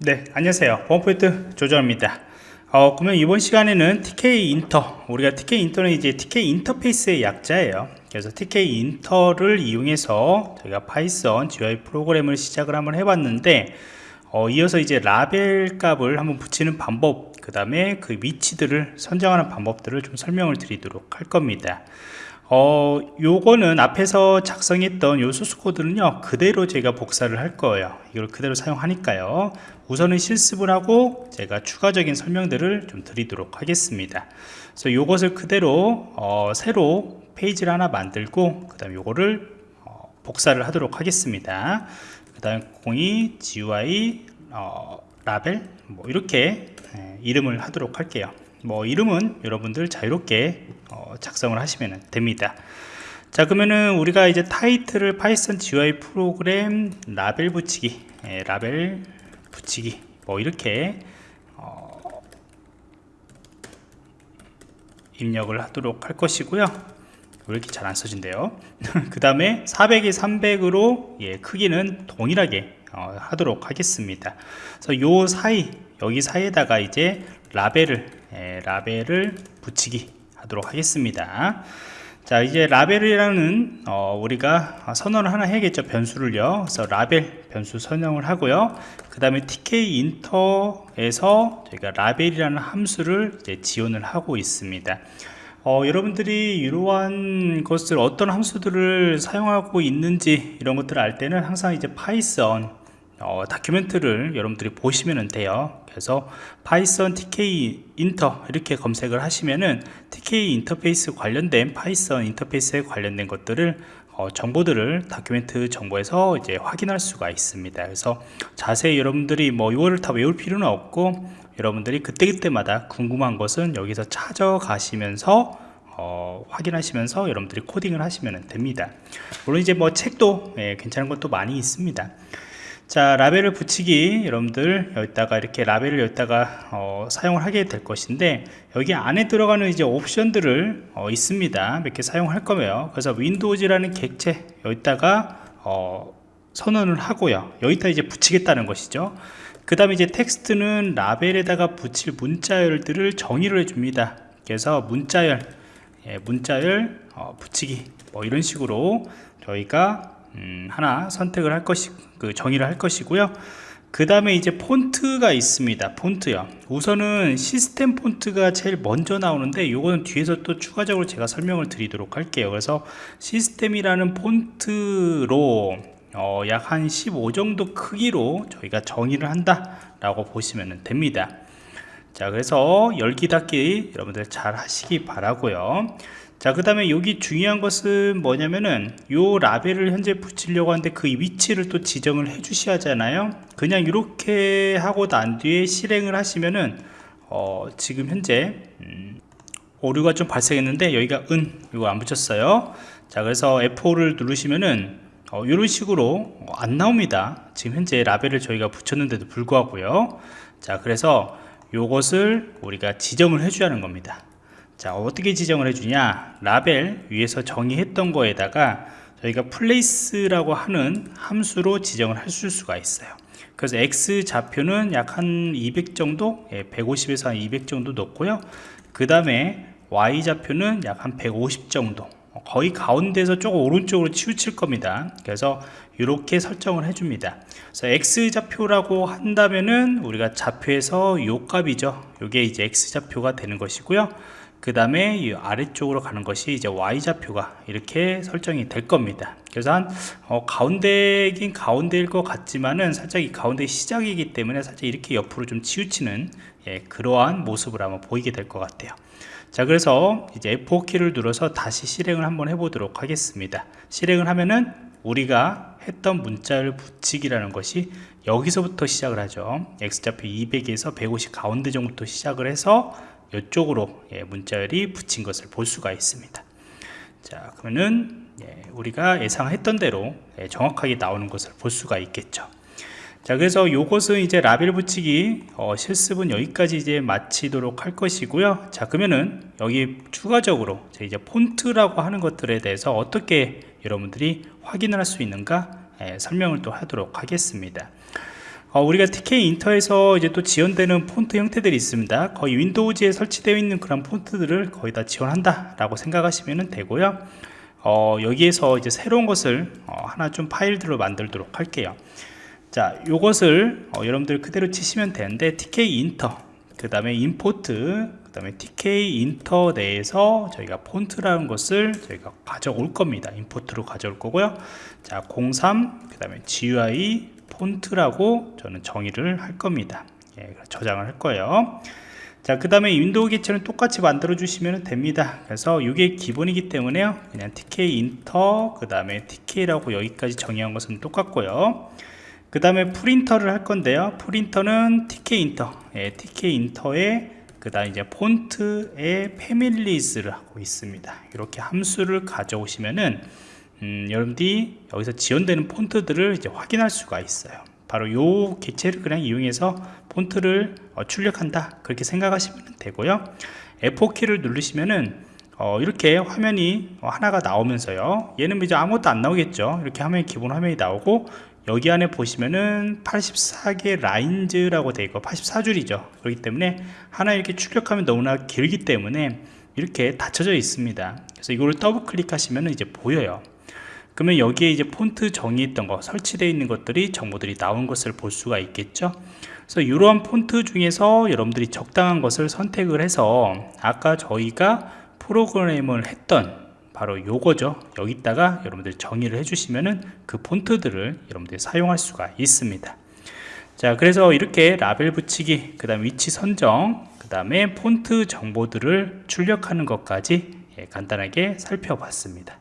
네 안녕하세요. 보안프로젝트 조정원입니다. 어, 그러면 이번 시간에는 tkinter 우리가 tkinter는 이제 TK 인터페이스의 약자예요. 그래서 tkinter를 이용해서 저희가 Python GUI 프로그램을 시작을 한번 해봤는데 어, 이어서 이제 라벨 값을 한번 붙이는 방법 그 다음에 그 위치들을 선정하는 방법들을 좀 설명을 드리도록 할 겁니다 어, 요거는 앞에서 작성했던 요 소스 코드는요 그대로 제가 복사를 할 거예요. 이걸 그대로 사용하니까요. 우선은 실습을 하고 제가 추가적인 설명들을 좀 드리도록 하겠습니다. 그래서 요것을 그대로 어, 새로 페이지를 하나 만들고 그 다음 요거를 어, 복사를 하도록 하겠습니다. 그 다음 02 GUI 어, 라벨 뭐 이렇게 예, 이름을 하도록 할게요. 뭐 이름은 여러분들 자유롭게 어, 작성을 하시면 됩니다. 자 그러면은 우리가 이제 타이틀을 Python GUI 프로그램 라벨 붙이기 예, 라벨 붙이기 뭐 이렇게 어, 입력을 하도록 할 것이고요. 왜 이렇게 잘 안 써진대요? 그 다음에 400이 300으로 예, 크기는 동일하게 어, 하도록 하겠습니다. 그래서 요 사이 여기 사이에다가 이제 라벨을 예, 라벨을 붙이기 하도록 하겠습니다. 자 이제 라벨이라는 어, 우리가 선언을 하나 해야겠죠 변수를요. 그래서 라벨 변수 선정을 하고요. 그 다음에 tkinter에서 저희가 라벨이라는 함수를 지원을 하고 있습니다. 어, 여러분들이 이러한 것을 어떤 함수들을 사용하고 있는지 이런 것들을 알 때는 항상 이제 Python 어, document를 여러분들이 보시면 돼요. 그래서 Python tkinter 이렇게 검색을 하시면은 tk 인터페이스 관련된 Python 인터페이스에 관련된 것들을 어, 정보들을 다큐멘트 정보에서 이제 확인할 수가 있습니다. 그래서 자세히 여러분들이 뭐 이거를 다 외울 필요는 없고 여러분들이 그때그때마다 궁금한 것은 여기서 찾아가시면서 어, 확인하시면서 여러분들이 코딩을 하시면 됩니다. 물론 이제 뭐 책도 예, 괜찮은 것도 많이 있습니다 자 라벨을 붙이기 여러분들. 여기다가 이렇게 라벨을 여기다가 어, 사용을 하게 될 것인데 여기 안에 들어가는 이제 옵션들을 어, 있습니다. 몇 개 사용할 거예요. 그래서 윈도우즈라는 객체 여기다가 어, 선언을 하고요. 여기다 이제 붙이겠다는 것이죠. 그 다음에 이제 텍스트는 라벨에다가 붙일 문자열들을 정의를 해줍니다. 그래서 문자열 예, 문자열 어, 붙이기. 뭐 이런 식으로 저희가 음, 하나 선택을 할 것이 그 정의를 할 것이고요. 그 다음에 이제 폰트가 있습니다. 폰트요. 우선은 시스템 폰트가 제일 먼저 나오는데 이거는 뒤에서 또 추가적으로 제가 설명을 드리도록 할게요. 그래서 시스템이라는 폰트로 어, 약 한 15 정도 크기로 저희가 정의를 한다 라고 보시면 됩니다 자 그래서 열기 닫기 여러분들 잘 하시기 바라고요. 자 그 다음에 여기 중요한 것은 뭐냐면은 요 라벨을 현재 붙이려고 하는데 그 위치를 또 지정을 해 주셔야 하잖아요. 그냥 이렇게 하고 난 뒤에 실행을 하시면은 어, 지금 현재 음, 오류가 좀 발생했는데 여기가 은 이거 안 붙였어요. 자 그래서 F5를 누르시면은 어, 이런 식으로 안 나옵니다. 지금 현재 라벨을 저희가 붙였는데도 불구하고요. 자 그래서 요것을 우리가 지정을 하는 겁니다. 자 어떻게 지정을 해주냐? 라벨 위에서 정의했던 거에다가 저희가 플레이스라고 하는 함수로 지정을 할 수가 있어요. 그래서 x 좌표는 약 한 200 정도 150에서 예, 한200 정도 넣고요. 그 다음에 y 좌표는 약 한 150 정도 거의 가운데서 조금 오른쪽으로 치우칠 겁니다. 그래서 이렇게 설정을 해줍니다. 그래서 x 좌표라고 한다면은 우리가 좌표에서 요 값이죠. 이게 이제 x 좌표가 되는 것이고요. 그 다음에 이 아래쪽으로 가는 것이 이제 Y좌표가 이렇게 설정이 될 겁니다. 그래서 한 어, 가운데긴 가운데일 것 같지만은 살짝 이 가운데 시작이기 때문에 살짝 이렇게 옆으로 좀 치우치는 예, 그러한 모습을 한번 보이게 될 것 같아요. 자 그래서 이제 F4키를 눌러서 다시 실행을 한번 해보도록 하겠습니다. 실행을 하면은 우리가 했던 문자를 붙이기라는 것이 여기서부터 시작을 하죠. X좌표 200에서 150 가운데 정도부터 시작을 해서 이쪽으로 예, 문자열이 붙인 것을 볼 수가 있습니다. 자 그러면은 예, 우리가 예상했던 대로 예, 정확하게 나오는 것을 볼 수가 있겠죠 자 그래서 이것은 이제 라벨 붙이기 어, 실습은 여기까지 이제 마치도록 할 것이고요 자 그러면은 여기 추가적으로 이제 폰트라고 하는 것들에 대해서 어떻게 여러분들이 확인을 할 수 있는가 예, 설명을 또 하도록 하겠습니다 어, 우리가 TK 인터에서 이제 또 지원되는 폰트 형태들이 있습니다. 거의 윈도우즈에 설치되어 있는 그런 폰트들을 거의 다 지원한다 라고 생각하시면 되고요. 어, 여기에서 이제 새로운 것을 어, 하나 좀 파일들로 만들도록 할게요. 자, 요것을 어, 여러분들 그대로 치시면 되는데 tkinter, 그 다음에 import, 그 다음에 tkinter 내에서 저희가 폰트라는 것을 저희가 가져올 겁니다. import로 가져올 거고요. 자, 03, 그 다음에 GUI 폰트라고 저는 정의를 할 겁니다. 예, 저장을 할 거예요. 자, 그 다음에 window 객체는 똑같이 만들어 주시면 됩니다. 그래서 이게 기본이기 때문에요. 그냥 tkinter, 그 다음에 TK라고 여기까지 정의한 것은 똑같고요. 그 다음에 프린터를 할 건데요. 프린터는 TK 인터, 예, TK 인터에 그 다음 이제 폰트의 패밀리즈를 하고 있습니다. 이렇게 함수를 가져오시면은 음, 여러분들이 여기서 지원되는 폰트들을 이제 확인할 수가 있어요. 바로 요 객체를 그냥 이용해서 폰트를 어, 출력한다 그렇게 생각하시면 되고요. F4키를 누르시면은 어, 이렇게 화면이 어, 하나가 나오면서요. 얘는 이제 아무것도 안 나오겠죠. 이렇게 화면이 기본 화면이 나오고 여기 안에 보시면은 84개 라인즈라고 되어 있고 84줄이죠. 그렇기 때문에 하나 이렇게 출력하면 너무나 길기 때문에 이렇게 닫혀져 있습니다. 그래서 이거를 더블 클릭하시면 이제 보여요. 그러면 여기에 이제 폰트 정의했던 거 설치되어 있는 것들이 정보들이 나온 것을 볼 수가 있겠죠 그래서 이러한 폰트 중에서 여러분들이 적당한 것을 선택을 해서 아까 저희가 프로그램을 했던 바로 요거죠. 여기다가 여러분들이 정의를 해주시면은 그 폰트들을 여러분들이 사용할 수가 있습니다. 자 그래서 이렇게 라벨 붙이기 그 다음 위치 선정 그 다음에 폰트 정보들을 출력하는 것까지 예, 간단하게 살펴봤습니다